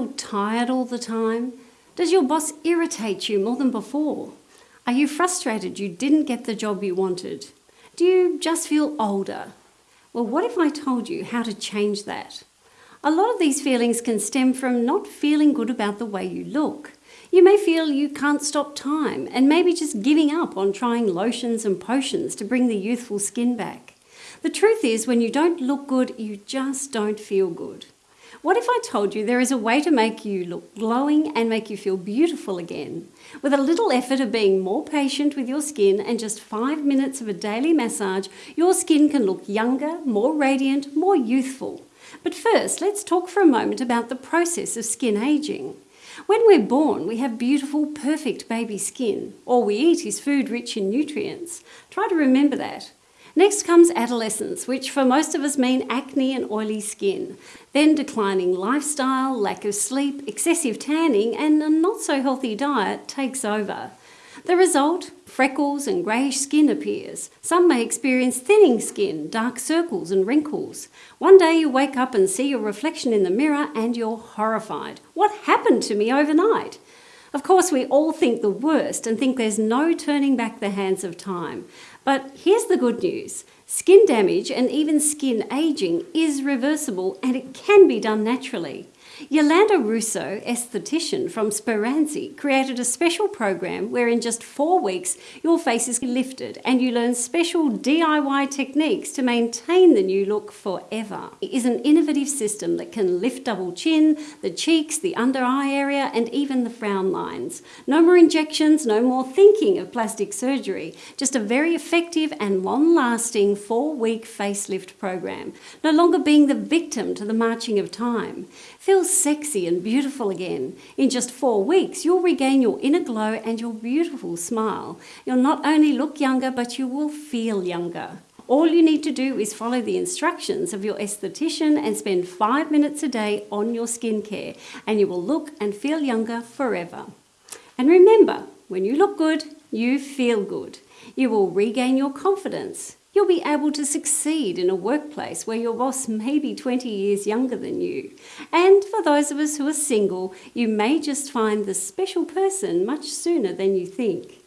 feel tired all the time? Does your boss irritate you more than before? Are you frustrated you didn't get the job you wanted? Do you just feel older? Well, what if I told you how to change that? A lot of these feelings can stem from not feeling good about the way you look. You may feel you can't stop time and maybe just giving up on trying lotions and potions to bring the youthful skin back. The truth is, when you don't look good, you just don't feel good. What if I told you there is a way to make you look glowing and make you feel beautiful again? With a little effort of being more patient with your skin and just five minutes of a daily massage, your skin can look younger, more radiant, more youthful. But first, let's talk for a moment about the process of skin aging. When we're born, we have beautiful, perfect baby skin. All we eat is food rich in nutrients. Try to remember that. Next comes adolescence, which for most of us mean acne and oily skin. Then declining lifestyle, lack of sleep, excessive tanning, and a not so healthy diet takes over. The result? Freckles and greyish skin appears. Some may experience thinning skin, dark circles and wrinkles. One day you wake up and see your reflection in the mirror and you're horrified. What happened to me overnight? Of course, we all think the worst and think there's no turning back the hands of time. But here's the good news. Skin damage and even skin aging is reversible and it can be done naturally. Yolanda Russo, esthetician from Speranzi, created a special program where in just four weeks your face is lifted and you learn special DIY techniques to maintain the new look forever. It is an innovative system that can lift double chin, the cheeks, the under eye area and even the frown lines. No more injections, no more thinking of plastic surgery, just a very effective and long-lasting four-week facelift program. No longer being the victim to the marching of time. Feel sexy and beautiful again. In just four weeks, you'll regain your inner glow and your beautiful smile. You'll not only look younger, but you will feel younger. All you need to do is follow the instructions of your esthetician and spend five minutes a day on your skincare, and you will look and feel younger forever. And remember, when you look good, you feel good. You will regain your confidence. You'll be able to succeed in a workplace where your boss may be 20 years younger than you. And for those of us who are single, you may just find the special person much sooner than you think.